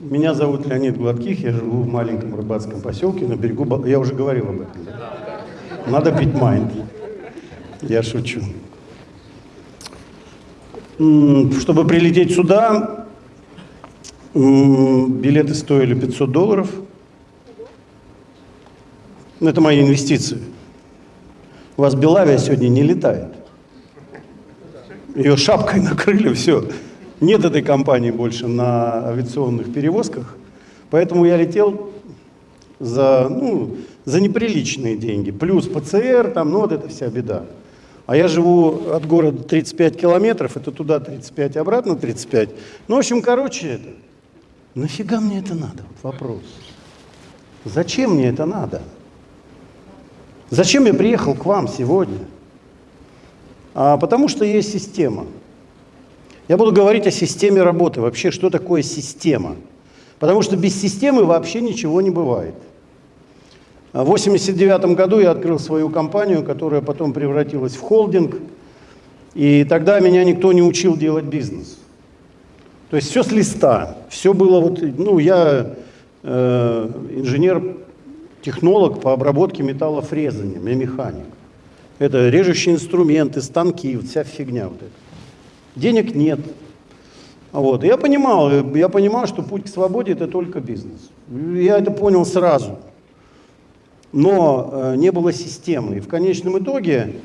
Меня зовут Леонид Гладких, я живу в маленьком рыбацком поселке на берегу... Я уже говорил об этом. Надо пить майнд. Я шучу. Чтобы прилететь сюда, билеты стоили 500 долларов. Это мои инвестиции. У вас Белавия сегодня не летает. Ее шапкой накрыли, все. Нет этой компании больше на авиационных перевозках. Поэтому я летел за, ну, за неприличные деньги. Плюс ПЦР, там, ну вот это вся беда. А я живу от города 35 километров, это туда 35, обратно 35. Ну, в общем, короче, это, нафига мне это надо? Вопрос. Зачем мне это надо? Зачем я приехал к вам сегодня? А, потому что есть система. Я буду говорить о системе работы. Вообще, что такое система? Потому что без системы вообще ничего не бывает. А В 1989 году я открыл свою компанию, которая потом превратилась в холдинг. И тогда меня никто не учил делать бизнес. То есть все с листа. Все было вот, ну, я э, инженер-технолог по обработке металлофрезанием, я механик. Это режущие инструменты, станки, вся фигня вот эта. Денег нет. Вот. И Я понимал, я понимал, что путь к свободе это только бизнес. Я это понял сразу. Но э, не было системы. И в конечном итоге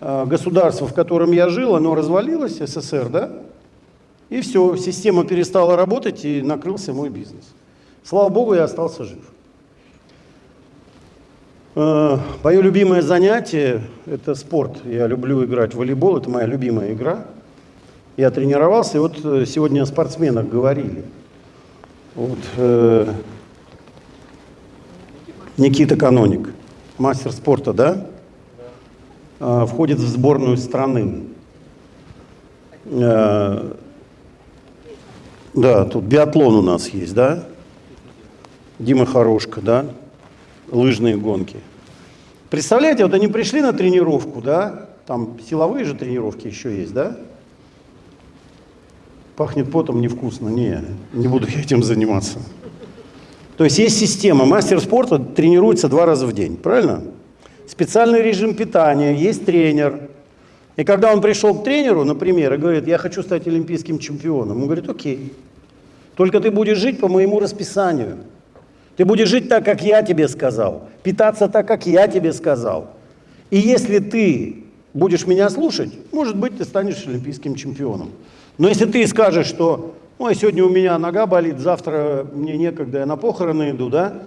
э, государство, в котором я жил, оно развалилось, СССР, да? И все, система перестала работать, и накрылся мой бизнес. Слава богу, я остался жив. Э, Мое любимое занятие – это спорт. Я люблю играть в волейбол, это моя любимая игра. Я тренировался, и вот э, сегодня о спортсменах говорили. Вот, э, Никита Каноник, мастер спорта, да? Э, входит в сборную страны. Э, да, тут биатлон у нас есть, да? Дима Хорошка, да? Лыжные гонки. Представляете, вот они пришли на тренировку, да? Там силовые же тренировки еще есть, да? Пахнет потом невкусно. Не, не буду я этим заниматься. То есть есть система. Мастер спорта тренируется два раза в день, правильно? Специальный режим питания, есть тренер. И когда он пришел к тренеру, например, и говорит, я хочу стать олимпийским чемпионом, он говорит, окей, только ты будешь жить по моему расписанию. Ты будешь жить так, как я тебе сказал, питаться так, как я тебе сказал. И если ты будешь меня слушать, может быть, ты станешь олимпийским чемпионом. Но если ты скажешь, что ой, сегодня у меня нога болит, завтра мне некогда, я на похороны иду, да,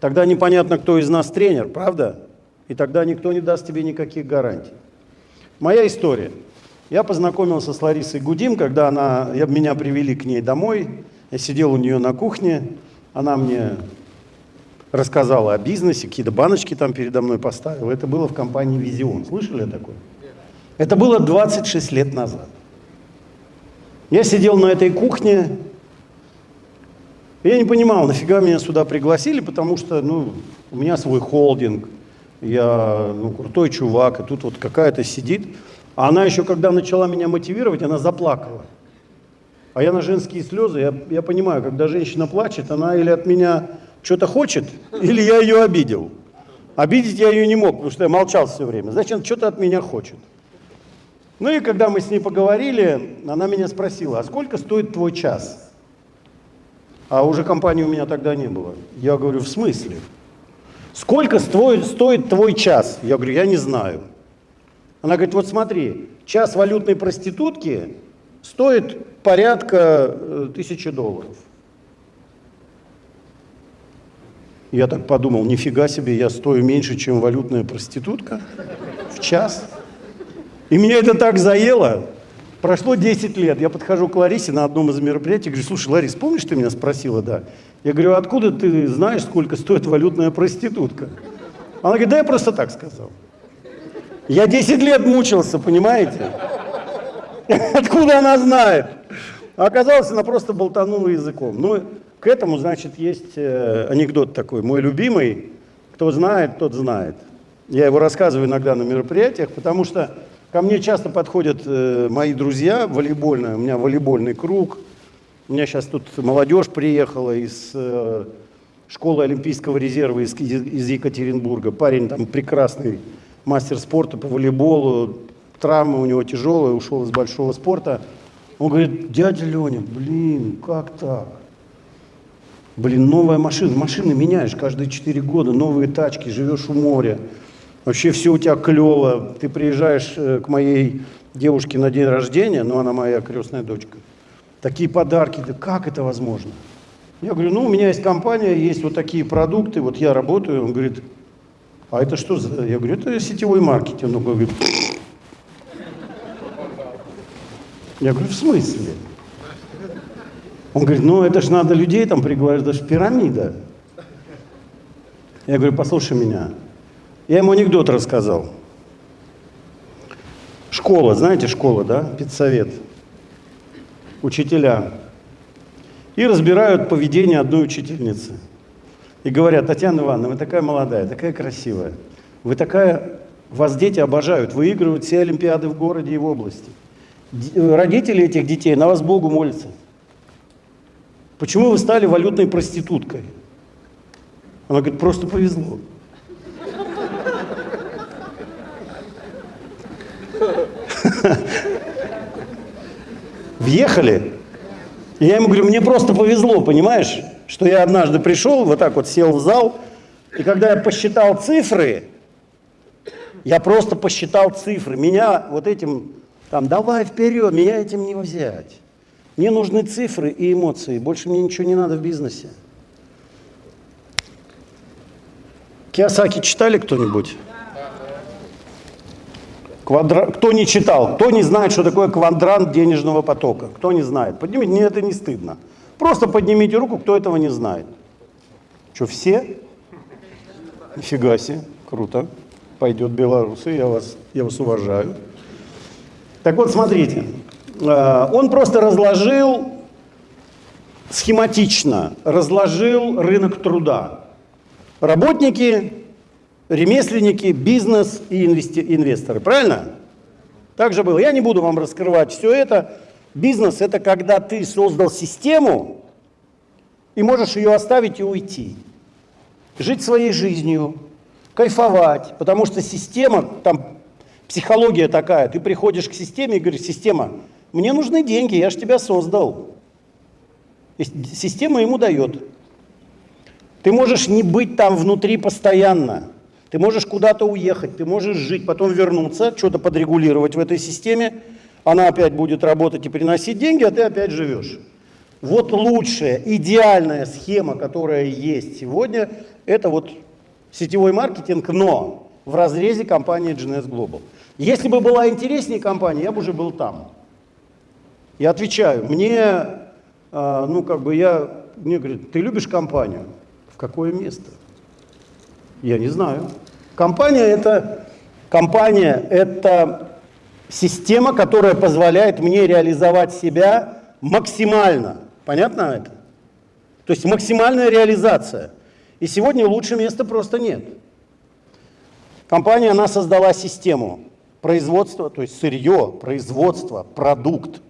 тогда непонятно, кто из нас тренер, правда? И тогда никто не даст тебе никаких гарантий. Моя история. Я познакомился с Ларисой Гудим, когда она, я, меня привели к ней домой, я сидел у нее на кухне, она мне рассказала о бизнесе, какие-то баночки там передо мной поставила. Это было в компании «Визион». Слышали такое? Это было 26 лет назад. Я сидел на этой кухне, я не понимал, нафига меня сюда пригласили, потому что, ну, у меня свой холдинг, я, ну, крутой чувак, и тут вот какая-то сидит. А она еще, когда начала меня мотивировать, она заплакала. А я на женские слезы, я, я понимаю, когда женщина плачет, она или от меня что-то хочет, или я ее обидел. Обидеть я ее не мог, потому что я молчал все время. Значит, что-то от меня хочет. Ну и когда мы с ней поговорили, она меня спросила, а сколько стоит твой час? А уже компании у меня тогда не было. Я говорю, в смысле? Сколько стоит, стоит твой час? Я говорю, я не знаю. Она говорит, вот смотри, час валютной проститутки стоит порядка э, тысячи долларов. Я так подумал, нифига себе, я стою меньше, чем валютная проститутка в час. И меня это так заело. Прошло 10 лет. Я подхожу к Ларисе на одном из мероприятий, говорю, слушай, Ларис, помнишь, ты меня спросила, да? Я говорю, откуда ты знаешь, сколько стоит валютная проститутка? Она говорит, да я просто так сказал. Я 10 лет мучился, понимаете? Откуда она знает? Оказалось, она просто болтанула языком. Ну, к этому, значит, есть э, анекдот такой, мой любимый. Кто знает, тот знает. Я его рассказываю иногда на мероприятиях, потому что ко мне часто подходят э, мои друзья волейбольные, у меня волейбольный круг. У меня сейчас тут молодежь приехала из э, школы Олимпийского резерва из, из Екатеринбурга. Парень там прекрасный, мастер спорта по волейболу, травма у него тяжелая, ушел из большого спорта. Он говорит, дядя Леня, блин, как так? Блин, новая машина, машины меняешь каждые 4 года, новые тачки, живешь у моря. Вообще все у тебя клево. Ты приезжаешь э, к моей девушке на день рождения, но она моя крестная дочка. Такие подарки, да как это возможно? Я говорю, ну, у меня есть компания, есть вот такие продукты, вот я работаю. Он говорит, а это что за... Я говорю, это сетевой маркетинг. Он говорит, я говорю, в смысле? Он говорит, ну это же надо людей там приглашать, это же пирамида. Я говорю, послушай меня. Я ему анекдот рассказал. Школа, знаете, школа, да, педсовет. Учителя. И разбирают поведение одной учительницы. И говорят, Татьяна Ивановна, вы такая молодая, такая красивая. Вы такая, вас дети обожают, выигрывают все олимпиады в городе и в области. Родители этих детей на вас Богу молятся. Почему вы стали валютной проституткой? Она говорит, просто повезло. Въехали. И я ему говорю, мне просто повезло, понимаешь, что я однажды пришел, вот так вот сел в зал, и когда я посчитал цифры, я просто посчитал цифры. Меня вот этим, там, давай вперед, меня этим не взять. Мне нужны цифры и эмоции, больше мне ничего не надо в бизнесе. Киосаки читали кто-нибудь? Квадра... Кто не читал, кто не знает, что такое квадрант денежного потока? Кто не знает? Поднимите, мне это не стыдно. Просто поднимите руку, кто этого не знает. Что, все? Нифига себе, круто. Пойдет белорусы, я вас, я вас уважаю. Так вот, смотрите, э, он просто разложил схематично, разложил рынок труда. Работники, ремесленники, бизнес и инвесторы. Правильно? Так же было. Я не буду вам раскрывать все это. Бизнес – это когда ты создал систему и можешь ее оставить и уйти. Жить своей жизнью, кайфовать, потому что система, там психология такая, ты приходишь к системе и говоришь, система, мне нужны деньги, я же тебя создал. И система ему дает. Ты можешь не быть там внутри постоянно. Ты можешь куда-то уехать, ты можешь жить, потом вернуться, что-то подрегулировать в этой системе, она опять будет работать и приносить деньги, а ты опять живешь. Вот лучшая, идеальная схема, которая есть сегодня, это вот сетевой маркетинг, но в разрезе компании GNS Global. Если бы была интереснее компания, я бы уже был там. Я отвечаю, мне, а, ну как бы я, мне говорят, ты любишь компанию? В какое место? Я не знаю. Компания это, компания это система, которая позволяет мне реализовать себя максимально. Понятно это? То есть максимальная реализация. И сегодня лучше места просто нет. Компания, она создала систему производства, то есть сырье, производство, продукт,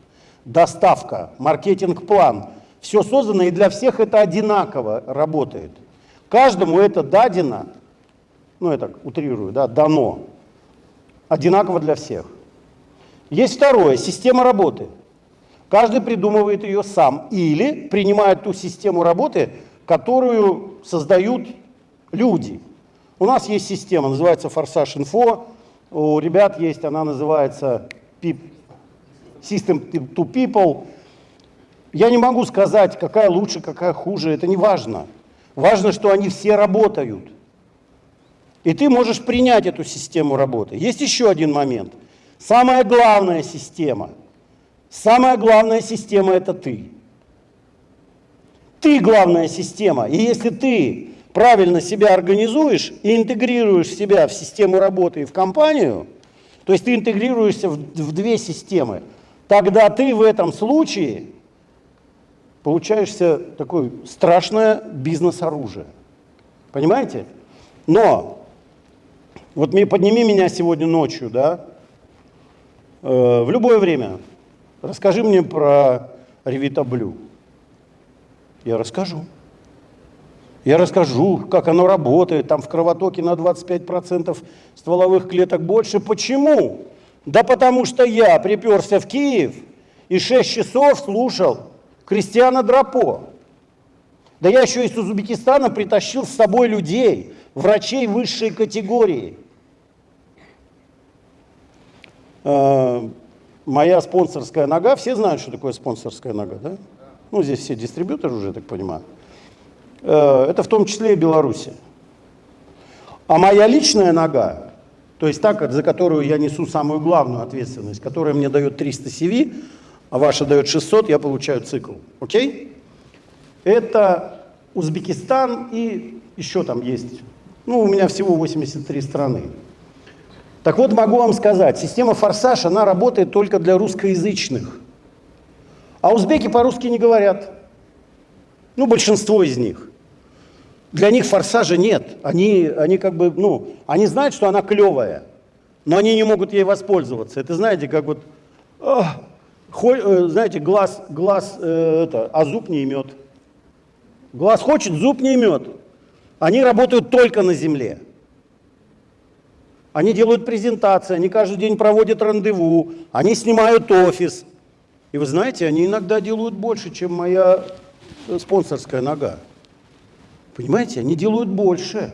доставка, маркетинг-план. Все создано, и для всех это одинаково работает. Каждому это дадено, ну я так утрирую, да, дано, одинаково для всех. Есть второе, система работы. Каждый придумывает ее сам или принимает ту систему работы, которую создают люди. У нас есть система, называется Форсаж Инфо, у ребят есть, она называется System to People. Я не могу сказать, какая лучше, какая хуже, это не важно. Важно, что они все работают. И ты можешь принять эту систему работы. Есть еще один момент. Самая главная система, самая главная система – это ты. Ты главная система. И если ты правильно себя организуешь и интегрируешь себя в систему работы и в компанию, то есть ты интегрируешься в, в две системы, тогда ты в этом случае получаешься такое страшное бизнес-оружие. Понимаете? Но вот подними меня сегодня ночью, да, э, в любое время, расскажи мне про Blue. Я расскажу. Я расскажу, как оно работает. Там в кровотоке на 25% стволовых клеток больше. Почему? Да потому что я приперся в Киев и 6 часов слушал Кристиана Драпо. Да я еще из Узбекистана притащил с собой людей, врачей высшей категории. Э, моя спонсорская нога, все знают, что такое спонсорская нога, да? Ну, здесь все дистрибьюторы уже, так понимаю. Э, это в том числе и Беларусь. А моя личная нога, то есть та, за которую я несу самую главную ответственность, которая мне дает 300 CV, а ваша дает 600, я получаю цикл. Окей? Это Узбекистан и еще там есть. Ну, у меня всего 83 страны. Так вот, могу вам сказать, система «Форсаж», она работает только для русскоязычных. А узбеки по-русски не говорят. Ну, большинство из них. Для них форсажа нет. Они, они как бы, ну, они знают, что она клевая, но они не могут ей воспользоваться. Это знаете, как вот, ох, хо, э, знаете, глаз, глаз э, это, а зуб не имет. Глаз хочет, зуб не имет. Они работают только на земле. Они делают презентации, они каждый день проводят рандеву, они снимают офис. И вы знаете, они иногда делают больше, чем моя э, спонсорская нога. Понимаете, они делают больше.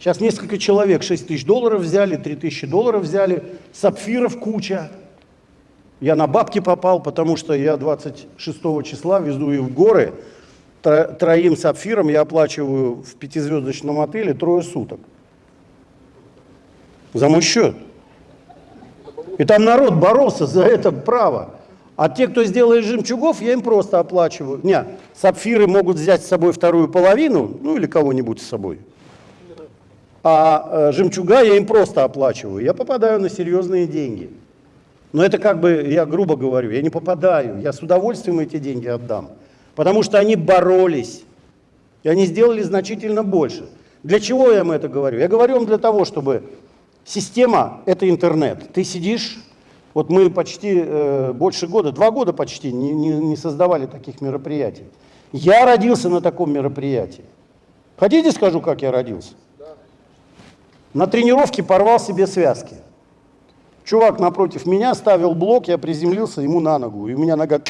Сейчас несколько человек 6 тысяч долларов взяли, 3 тысячи долларов взяли, сапфиров куча. Я на бабки попал, потому что я 26 числа везу их в горы, троим сапфиром я оплачиваю в пятизвездочном отеле трое суток. За мой счет. И там народ боролся за это право. А те, кто сделает жемчугов, я им просто оплачиваю. Не, сапфиры могут взять с собой вторую половину, ну или кого-нибудь с собой. А э, жемчуга я им просто оплачиваю. Я попадаю на серьезные деньги. Но это как бы, я грубо говорю, я не попадаю. Я с удовольствием эти деньги отдам. Потому что они боролись. И они сделали значительно больше. Для чего я им это говорю? Я говорю им для того, чтобы система – это интернет. Ты сидишь вот мы почти э, больше года, два года почти не, не, не создавали таких мероприятий. Я родился на таком мероприятии. Хотите скажу, как я родился? На тренировке порвал себе связки. Чувак напротив меня ставил блок, я приземлился ему на ногу, и у меня нога...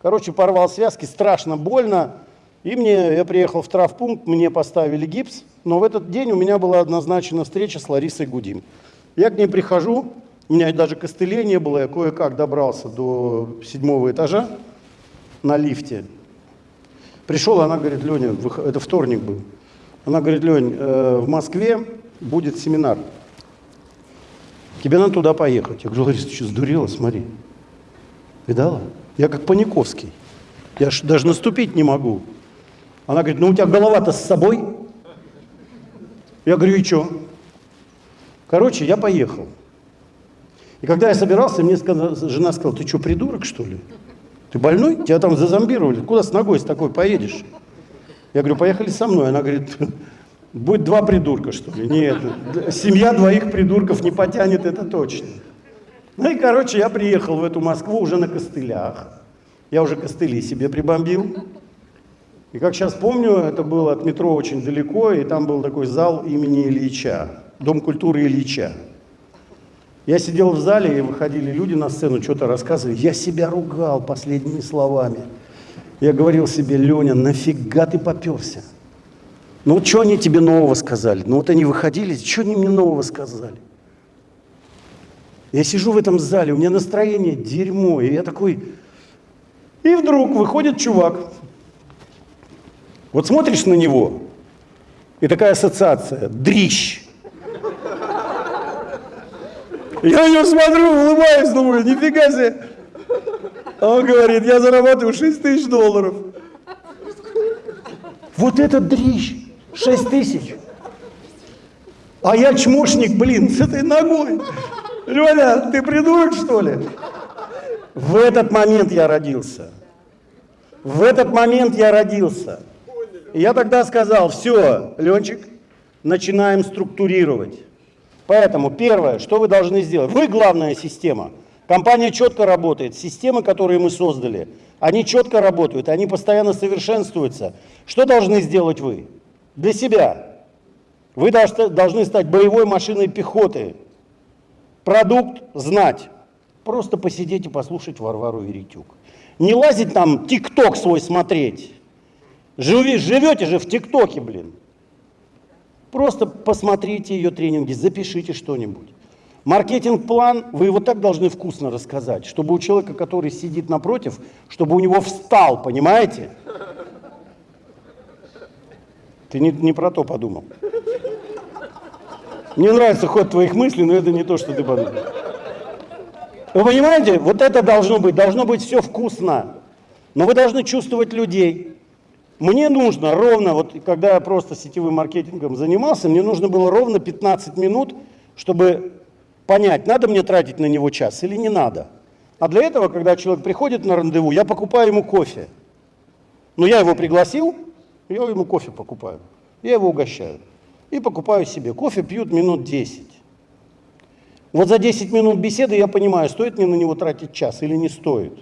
Короче, порвал связки, страшно больно. И мне, я приехал в травпункт, мне поставили гипс, но в этот день у меня была однозначена встреча с Ларисой Гудим. Я к ней прихожу, у меня даже костылей не было, я кое-как добрался до седьмого этажа на лифте. Пришел, она говорит, Леня, это вторник был. Она говорит, Лень, э, в Москве будет семинар. Тебе надо туда поехать. Я говорю, Лариса, ты что, сдурела? Смотри. Видала? Я как Паниковский. Я ж даже наступить не могу. Она говорит, ну у тебя голова-то с собой. Я говорю, и что? Короче, я поехал. И когда я собирался, мне жена сказала, ты что, придурок, что ли? Ты больной? Тебя там зазомбировали. Куда с ногой с такой поедешь? Я говорю, поехали со мной. Она говорит, будет два придурка, что ли? Нет, семья двоих придурков не потянет, это точно. Ну и, короче, я приехал в эту Москву уже на костылях. Я уже костыли себе прибомбил. И как сейчас помню, это было от метро очень далеко, и там был такой зал имени Ильича, Дом культуры Ильича. Я сидел в зале, и выходили люди на сцену, что-то рассказывали. Я себя ругал последними словами. Я говорил себе, Леня, нафига ты поперся? Ну вот что они тебе нового сказали? Ну вот они выходили, что они мне нового сказали? Я сижу в этом зале, у меня настроение дерьмо, и я такой... И вдруг выходит чувак. Вот смотришь на него, и такая ассоциация, дрищ. Я на него смотрю, улыбаюсь, думаю, нифига себе. А он говорит, я зарабатываю 6 тысяч долларов. Вот этот дрищ, 6 тысяч. А я чмошник, блин, с этой ногой. Леня, ты придурок, что ли? В этот момент я родился. В этот момент я родился. Я тогда сказал, все, Ленчик, начинаем структурировать. Поэтому первое, что вы должны сделать? Вы главная система. Компания четко работает. Системы, которые мы создали, Они четко работают, они постоянно совершенствуются. Что должны сделать вы? Для себя. Вы должны стать боевой машиной пехоты. Продукт знать. Просто посидеть и послушать Варвару Веритюк. Не лазить там тикток свой смотреть. Живи, живете же в ТикТоке, блин. Просто посмотрите ее тренинги, запишите что-нибудь. Маркетинг-план вы его так должны вкусно рассказать, чтобы у человека, который сидит напротив, чтобы у него встал, понимаете? Ты не, не про то подумал. Мне нравится ход твоих мыслей, но это не то, что ты подумал. Вы понимаете, вот это должно быть, должно быть все вкусно. Но вы должны чувствовать людей. Мне нужно ровно, вот когда я просто сетевым маркетингом занимался, мне нужно было ровно 15 минут, чтобы понять, надо мне тратить на него час или не надо. А для этого, когда человек приходит на рандеву, я покупаю ему кофе. Но я его пригласил, я ему кофе покупаю. Я его угощаю. И покупаю себе. Кофе пьют минут 10. Вот за 10 минут беседы я понимаю, стоит мне на него тратить час или не стоит.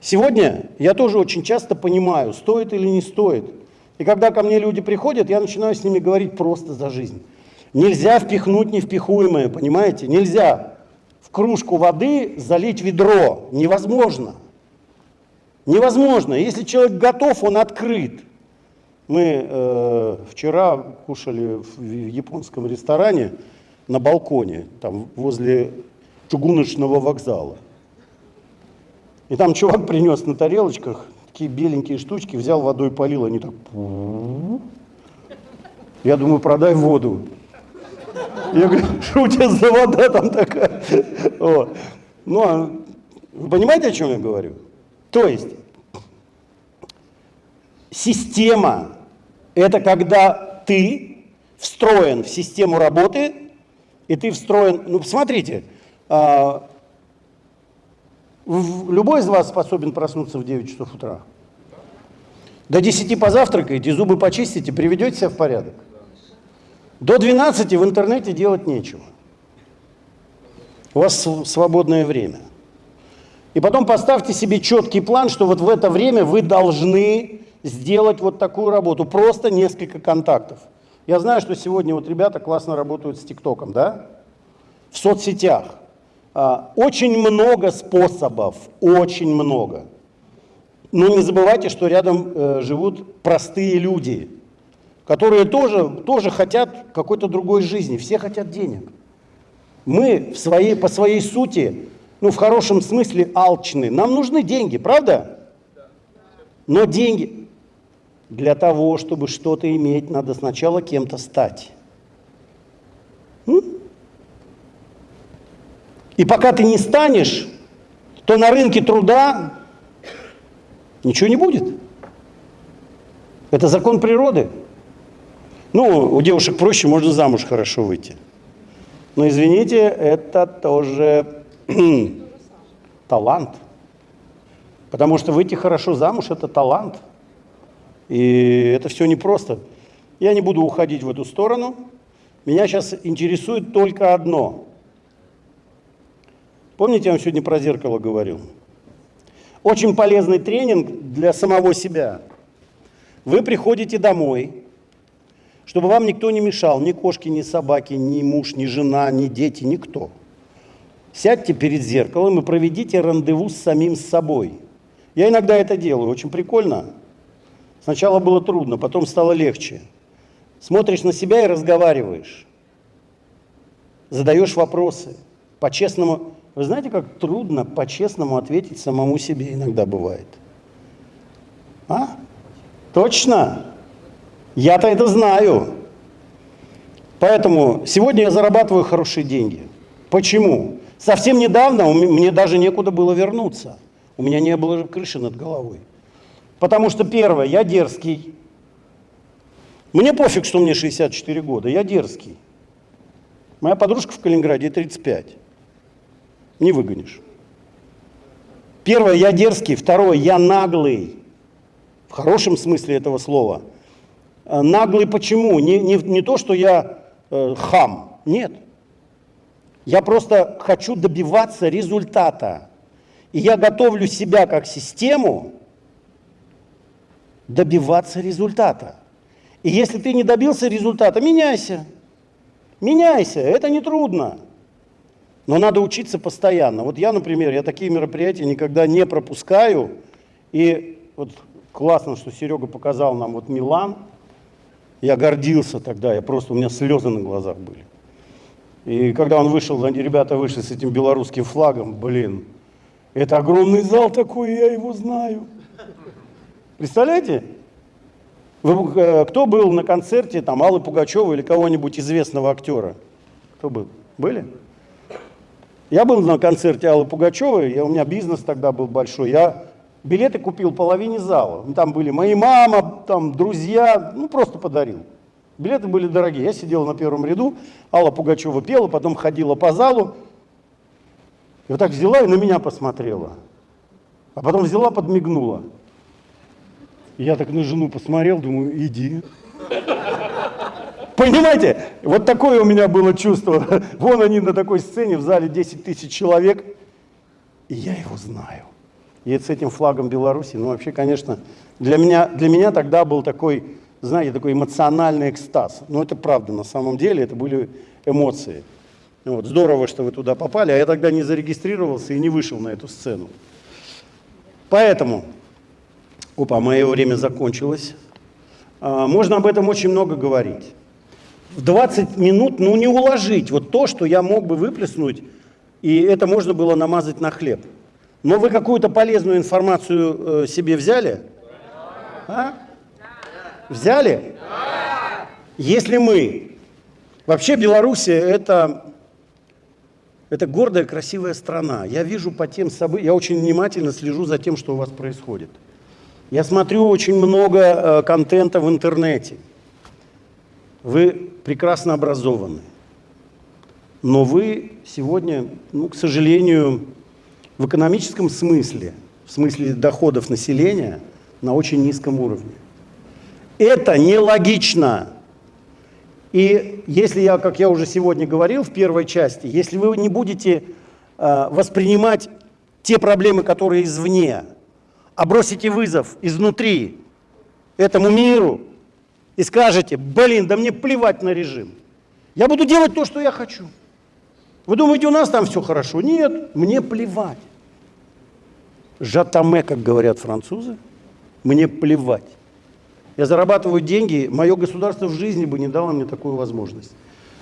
Сегодня я тоже очень часто понимаю, стоит или не стоит. И когда ко мне люди приходят, я начинаю с ними говорить просто за жизнь. Нельзя впихнуть невпихуемое, понимаете? Нельзя в кружку воды залить ведро. Невозможно. Невозможно. Если человек готов, он открыт. Мы э, вчера кушали в японском ресторане на балконе, там возле чугуночного вокзала. И там чувак принес на тарелочках такие беленькие штучки, взял водой полил, они так... Я думаю, продай воду. Я говорю, что у тебя за вода там такая? Вот. Ну, а вы понимаете, о чем я говорю? То есть, система это когда ты встроен в систему работы, и ты встроен, ну, смотрите, а, любой из вас способен проснуться в 9 часов утра. До 10 позавтракаете, зубы почистите, приведете себя в порядок. До 12 в интернете делать нечего. У вас свободное время. И потом поставьте себе четкий план, что вот в это время вы должны сделать вот такую работу, просто несколько контактов. Я знаю, что сегодня вот ребята классно работают с ТикТоком, да, в соцсетях. А, очень много способов, очень много. Но не забывайте, что рядом э, живут простые люди, которые тоже, тоже хотят какой-то другой жизни. Все хотят денег. Мы в своей, по своей сути, ну в хорошем смысле алчны. Нам нужны деньги, правда? Но деньги, для того, чтобы что-то иметь, надо сначала кем-то стать. И пока ты не станешь, то на рынке труда ничего не будет. Это закон природы. Ну, у девушек проще, можно замуж хорошо выйти. Но извините, это тоже талант. Потому что выйти хорошо замуж – это талант. И это все непросто. Я не буду уходить в эту сторону. Меня сейчас интересует только одно. Помните, я вам сегодня про зеркало говорил? Очень полезный тренинг для самого себя. Вы приходите домой, чтобы вам никто не мешал, ни кошки, ни собаки, ни муж, ни жена, ни дети, никто. Сядьте перед зеркалом и проведите рандеву с самим собой. Я иногда это делаю, очень прикольно. Сначала было трудно, потом стало легче. Смотришь на себя и разговариваешь. Задаешь вопросы. По-честному. Вы знаете, как трудно по-честному ответить самому себе иногда бывает? А? Точно? Я-то это знаю. Поэтому сегодня я зарабатываю хорошие деньги. Почему? Совсем недавно мне даже некуда было вернуться. У меня не было крыши над головой. Потому что, первое, я дерзкий. Мне пофиг, что мне 64 года, я дерзкий. Моя подружка в Калининграде 35. Не выгонишь. Первое, я дерзкий. Второе, я наглый. В хорошем смысле этого слова. Э, наглый почему? Не, не, не то, что я э, хам. Нет. Я просто хочу добиваться результата. И я готовлю себя как систему добиваться результата. И если ты не добился результата, меняйся. Меняйся, это не трудно. Но надо учиться постоянно. Вот я, например, я такие мероприятия никогда не пропускаю. И вот классно, что Серега показал нам вот Милан. Я гордился тогда, я просто, у меня слезы на глазах были. И когда он вышел, ребята вышли с этим белорусским флагом, блин, это огромный зал такой, я его знаю. Представляете? Вы, э, кто был на концерте там Аллы Пугачевой или кого-нибудь известного актера? Кто был? Были? Я был на концерте Аллы Пугачевой, я, у меня бизнес тогда был большой, я билеты купил половине зала. Там были мои мама, там друзья, ну просто подарил. Билеты были дорогие. Я сидел на первом ряду, Алла Пугачева пела, потом ходила по залу. И вот так взяла и на меня посмотрела. А потом взяла, подмигнула. И я так на жену посмотрел, думаю, иди. Понимаете, вот такое у меня было чувство. Вон они на такой сцене, в зале 10 тысяч человек, и я его знаю. И с этим флагом Беларуси, ну вообще, конечно, для меня, для меня тогда был такой, знаете, такой эмоциональный экстаз. Но это правда, на самом деле это были эмоции. Вот, здорово, что вы туда попали, а я тогда не зарегистрировался и не вышел на эту сцену. Поэтому, опа, мое время закончилось. А, можно об этом очень много говорить в 20 минут, ну, не уложить вот то, что я мог бы выплеснуть, и это можно было намазать на хлеб. Но вы какую-то полезную информацию э, себе взяли? А? Взяли? Если мы... Вообще Белоруссия это, это гордая, красивая страна. Я вижу по тем событиям, я очень внимательно слежу за тем, что у вас происходит. Я смотрю очень много э, контента в интернете. Вы прекрасно образованы, но вы сегодня, ну, к сожалению, в экономическом смысле, в смысле доходов населения, на очень низком уровне. Это нелогично. И если я, как я уже сегодня говорил в первой части, если вы не будете э, воспринимать те проблемы, которые извне, а бросите вызов изнутри этому миру, и скажете, блин, да мне плевать на режим. Я буду делать то, что я хочу. Вы думаете, у нас там все хорошо? Нет, мне плевать. Жатаме, как говорят французы, мне плевать. Я зарабатываю деньги, мое государство в жизни бы не дало мне такую возможность.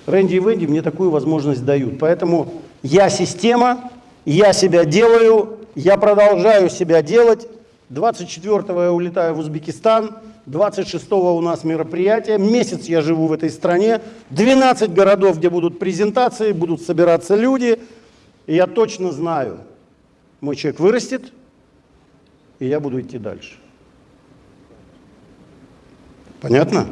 Рэнди и Венди мне такую возможность дают. Поэтому я система, я себя делаю, я продолжаю себя делать. 24-го я улетаю в Узбекистан, 26-го у нас мероприятие, месяц я живу в этой стране, 12 городов, где будут презентации, будут собираться люди, и я точно знаю, мой человек вырастет, и я буду идти дальше. Понятно?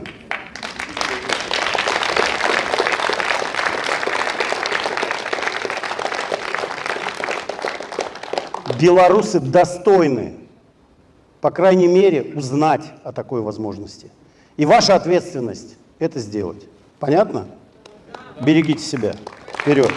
Белорусы достойны по крайней мере, узнать о такой возможности. И ваша ответственность это сделать. Понятно? Берегите себя. Вперед!